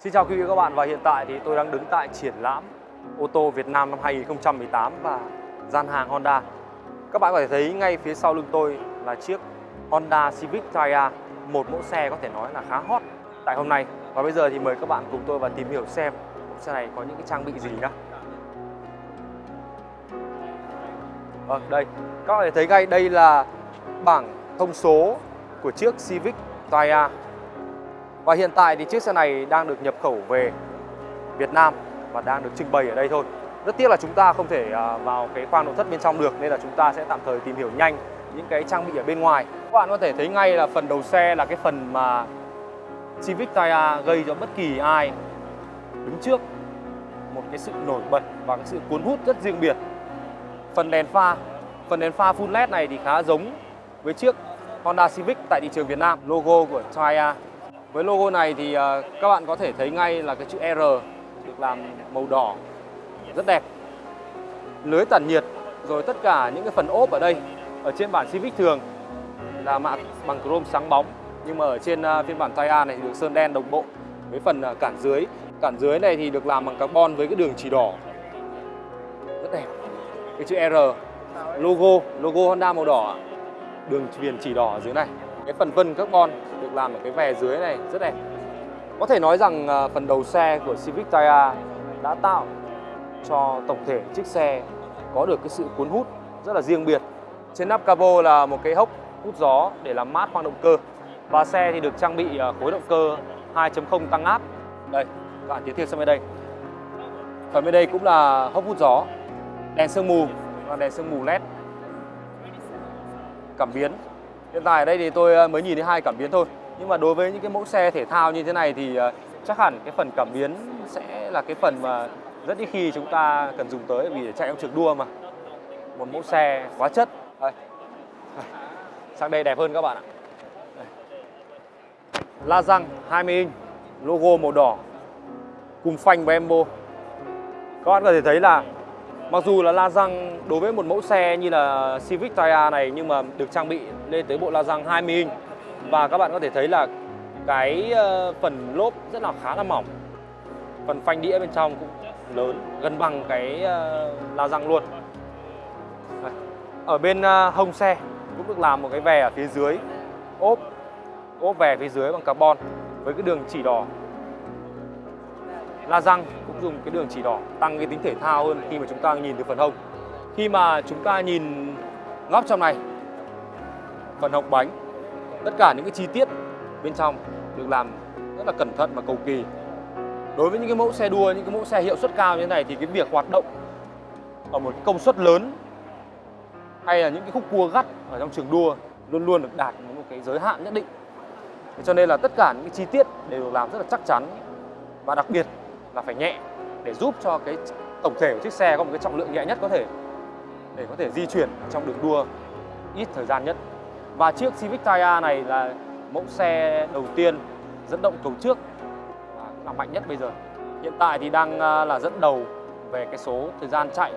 Xin chào quý vị và các bạn và hiện tại thì tôi đang đứng tại triển lãm ô tô Việt Nam năm 2018 và gian hàng Honda. Các bạn có thể thấy ngay phía sau lưng tôi là chiếc Honda Civic Tyre, một mẫu xe có thể nói là khá hot tại hôm nay. Và bây giờ thì mời các bạn cùng tôi vào tìm hiểu xem mẫu xe này có những cái trang bị gì nhá. Vâng, đây. Các bạn có thể thấy ngay đây là bảng thông số của chiếc Civic Tyre và hiện tại thì chiếc xe này đang được nhập khẩu về Việt Nam và đang được trưng bày ở đây thôi. Rất tiếc là chúng ta không thể à, vào cái khoang nội thất bên trong được nên là chúng ta sẽ tạm thời tìm hiểu nhanh những cái trang bị ở bên ngoài. Các bạn có thể thấy ngay là phần đầu xe là cái phần mà Civic Tyre gây cho bất kỳ ai đứng trước một cái sự nổi bật và cái sự cuốn hút rất riêng biệt. Phần đèn pha, phần đèn pha full LED này thì khá giống với chiếc Honda Civic tại thị trường Việt Nam, logo của Tyre với logo này thì à, các bạn có thể thấy ngay là cái chữ R được làm màu đỏ, rất đẹp. Lưới tản nhiệt, rồi tất cả những cái phần ốp ở đây, ở trên bản Civic thường là mạ, bằng chrome sáng bóng nhưng mà ở trên à, phiên bản Tyre này thì được sơn đen đồng bộ với phần à, cản dưới. Cản dưới này thì được làm bằng carbon với cái đường chỉ đỏ rất đẹp. Cái chữ R, logo logo Honda màu đỏ, đường viền chỉ đỏ ở dưới này. Cái phần vân carbon làm ở cái vè dưới này, rất đẹp. Có thể nói rằng ờ, phần đầu xe của Civic Tyre đã tạo cho tổng thể chiếc xe có được cái sự cuốn hút rất là riêng biệt. Trên nắp capo là một cái hốc hút gió để làm mát khoang động cơ. Và xe thì được trang bị ờ, khối động cơ 2.0 tăng áp. Đây, các bạn tiến thêm sang bên đây. Phần bên đây cũng là hốc hút gió, đèn sương mù, và đèn sương mù led. Cảm biến. Hiện tại ở đây thì tôi ờ, mới nhìn thấy hai cảm biến thôi. Nhưng mà đối với những cái mẫu xe thể thao như thế này thì ờ, chắc hẳn cái phần cảm biến sẽ là cái phần mà rất ít khi chúng ta cần dùng tới vì để chạy trong trường đua mà Một mẫu xe quá chất đây. Sang đây đẹp hơn các bạn ạ đây. La răng 20 inch, Logo màu đỏ, Cùng phanh và embo Các bạn có thể thấy là Mặc dù là la răng đối với một mẫu xe như là Civic Tyre này nhưng mà được trang bị lên tới bộ la răng 20 inch và các bạn có thể thấy là cái ờ, phần lốp rất là khá là mỏng. Phần phanh đĩa bên trong cũng lớn, gần bằng cái ờ, la răng luôn. Ở bên ờ, hông xe cũng được làm một cái vè ở phía dưới, ốp ốp vè phía dưới bằng carbon với cái đường chỉ đỏ. La răng cũng dùng cái đường chỉ đỏ, tăng cái tính thể thao hơn khi mà chúng ta nhìn từ phần hông. Khi mà chúng ta nhìn góc trong này, phần hộc bánh tất cả những cái chi tiết bên trong được làm rất là cẩn thận và cầu kỳ đối với những cái mẫu xe đua, những cái mẫu xe hiệu suất cao như thế này thì cái việc hoạt động ở một công suất lớn hay là những cái khúc cua gắt ở trong trường đua luôn luôn được đạt một cái giới hạn nhất định cho nên là tất cả những cái chi tiết đều được làm rất là chắc chắn và đặc biệt là phải nhẹ để giúp cho cái tổng thể của chiếc xe có một cái trọng lượng nhẹ nhất có thể, để có thể di chuyển trong đường đua ít thời gian nhất. Và chiếc Civic Type R này là mẫu xe đầu tiên dẫn động cầu trước và là mạnh nhất bây giờ. Hiện tại thì đang à, là dẫn đầu về cái số thời gian chạy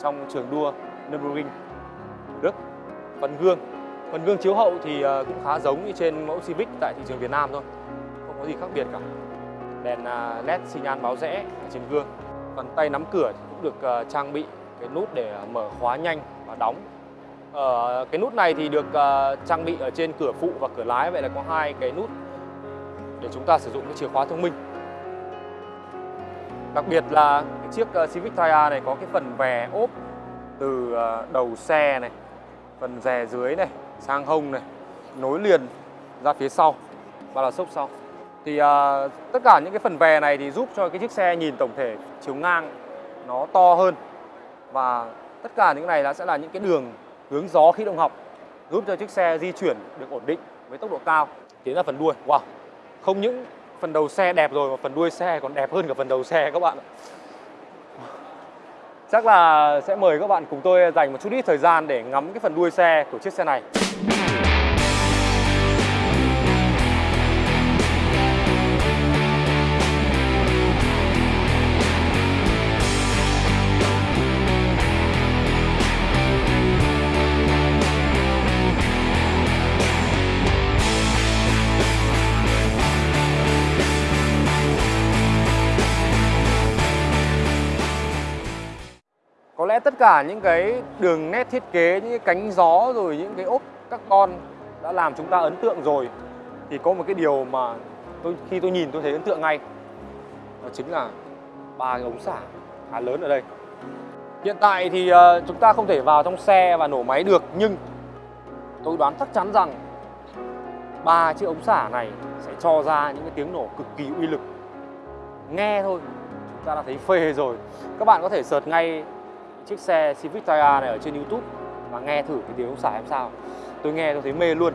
trong trường đua Nürburgring Đức. Phần gương, phần gương chiếu hậu thì à, cũng khá giống như trên mẫu Civic tại thị trường Việt Nam thôi, không có gì khác biệt cả đèn à, led xi nhan báo rẽ ở trên gương phần tay nắm cửa cũng được trang bị cái nút để mở khóa nhanh và đóng ở cái nút này thì được ờ, trang bị ở trên cửa phụ và cửa lái. Vậy là có hai cái nút để chúng ta sử dụng cái chìa khóa thông minh. Đặc biệt là cái chiếc ờ, Civic Tyre này có cái phần vè ốp từ đầu xe này phần rè dưới này sang hông này nối liền ra phía sau và là sốc sau. Thì à, tất cả những cái phần vè này thì giúp cho cái chiếc xe nhìn tổng thể chiều ngang nó to hơn. Và tất cả những cái này sẽ là những cái đường hướng gió khí động học, giúp cho chiếc xe di chuyển được ổn định với tốc độ cao, tiến là phần đuôi. Wow, không những phần đầu xe đẹp rồi mà phần đuôi xe còn đẹp hơn cả phần đầu xe các bạn chắc là sẽ mời các bạn cùng tôi dành một chút ít thời gian để ngắm cái phần đuôi xe của chiếc xe này. Lẽ tất cả những cái đường nét thiết kế, những cái cánh gió rồi những cái ốp carbon đã làm chúng ta ấn tượng rồi thì có một cái điều mà tôi khi tôi nhìn tôi thấy ấn tượng ngay đó chính là ba cái ống xả khá lớn ở đây. Hiện tại thì ờ, chúng ta không thể vào trong xe và nổ máy được nhưng tôi đoán chắc chắn rằng ba chiếc ống xả này sẽ cho ra những cái tiếng nổ cực kỳ uy lực. Nghe thôi chúng ta đã thấy phê rồi. Các bạn có thể sợt ngay chiếc xe Civic Tyre này ở trên YouTube và nghe thử cái tiếng ống xả em sao. Tôi nghe tôi thấy mê luôn.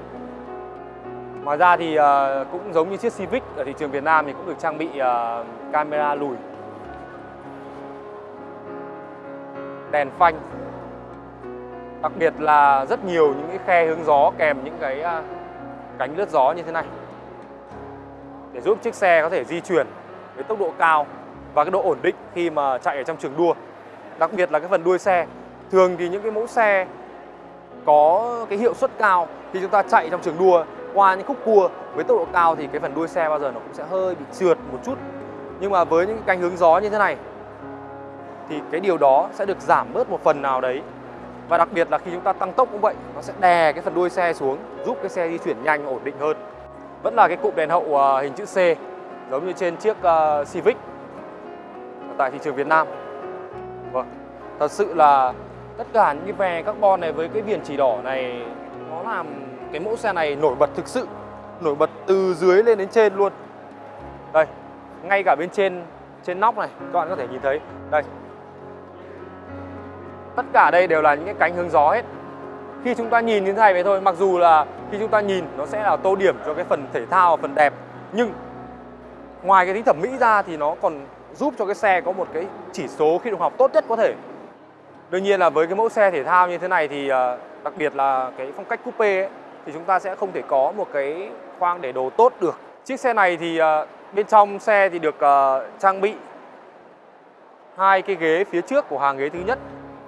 Ngoài ra thì uh, cũng giống như chiếc Civic ở thị trường Việt Nam thì cũng được trang bị uh, camera lùi. Đèn phanh. Đặc biệt là rất nhiều những cái khe hướng gió kèm những cái uh, cánh lướt gió như thế này. Để giúp chiếc xe có thể di chuyển với tốc độ cao và cái độ ổn định khi mà chạy ở trong trường đua đặc biệt là cái phần đuôi xe. Thường thì những cái mẫu xe có cái hiệu suất cao khi chúng ta chạy trong trường đua, qua những khúc cua với tốc độ cao thì cái phần đuôi xe bao giờ nó cũng sẽ hơi bị trượt một chút. Nhưng mà với những cái cánh hướng gió như thế này, thì cái điều đó sẽ được giảm bớt một phần nào đấy. Và đặc biệt là khi chúng ta tăng tốc cũng vậy, nó sẽ đè cái phần đuôi xe xuống, giúp cái xe di chuyển nhanh, ổn định hơn. Vẫn là cái cụm đèn hậu à, hình chữ C, giống như trên chiếc à, Civic tại thị trường Việt Nam thật sự là tất cả những cái vè carbon này với cái viền chỉ đỏ này, nó làm cái mẫu xe này nổi bật thực sự, nổi bật từ dưới lên đến trên luôn. Đây, ngay cả bên trên trên nóc này, các bạn có thể nhìn thấy. Đây. Tất cả đây đều là những cái cánh hướng gió hết. Khi chúng ta nhìn như thế này vậy thôi, mặc dù là khi chúng ta nhìn nó sẽ là tô điểm cho cái phần thể thao và phần đẹp, nhưng ngoài cái tính thẩm mỹ ra thì nó còn giúp cho cái xe có một cái chỉ số khi động học tốt nhất có thể đương nhiên là với cái mẫu xe thể thao như thế này thì ờ, đặc biệt là cái phong cách coupe ấy, thì chúng ta sẽ không thể có một cái khoang để đồ tốt được. Chiếc xe này thì ờ, bên trong xe thì được ờ, trang bị hai cái ghế phía trước của hàng ghế thứ nhất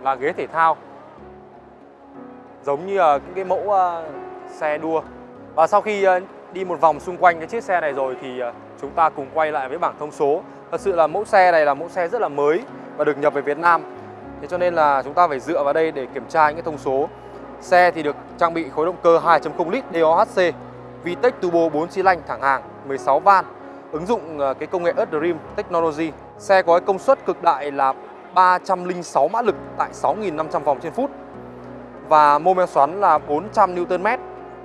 là ghế thể thao. Giống như uh, cái mẫu xe đua. Và sau khi đi một vòng xung quanh cái chiếc xe này rồi thì chúng ta cùng quay lại với bảng thông số. Thật sự là mẫu xe này là mẫu xe rất là mới và được nhập về Việt Nam thế cho nên là chúng ta phải dựa vào đây để kiểm tra những cái thông số xe thì được trang bị khối động cơ 2.0 lít DOHC VTEC Turbo 4 xi lanh thẳng hàng 16 van ứng dụng ờ, cái công nghệ Earth Dream Technology. Xe có cái công suất cực đại là 306 mã lực tại 6.500 vòng trên phút và mô men xoắn là 400 Nm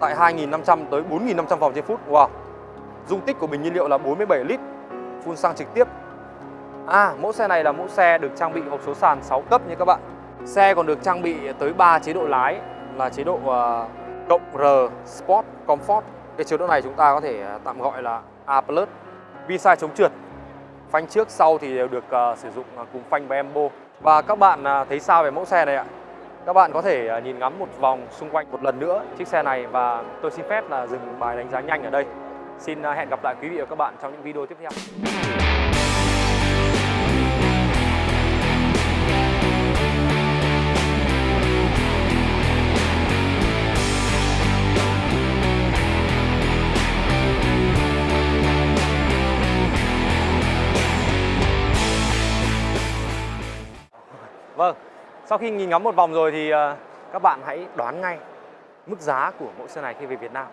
tại 2.500 tới 4.500 vòng trên phút. Wow. Dung tích của bình nhiên liệu là 47 lít, phun xăng trực tiếp. À, mẫu xe này là mẫu xe được trang bị hộp số sàn 6 cấp nha các bạn. Xe còn được trang bị tới 3 chế độ lái là chế độ uh, cộng R Sport Comfort. Cái chế độ này chúng ta có thể à, tạm gọi là A+. Vi sai chống trượt. Phanh trước sau thì đều được uh, sử dụng cùng phanh và embo. Và các bạn uh, thấy sao về mẫu xe này ạ? Các bạn có thể uh, nhìn ngắm một vòng xung quanh một lần nữa chiếc xe này và tôi xin phép là dừng bài đánh giá nhanh ở đây. Xin uh, hẹn gặp lại quý vị và các bạn trong những video tiếp theo. Vâng, sau khi nhìn ngắm một vòng rồi thì ờ, các bạn hãy đoán ngay mức giá của mẫu xe này khi về Việt Nam.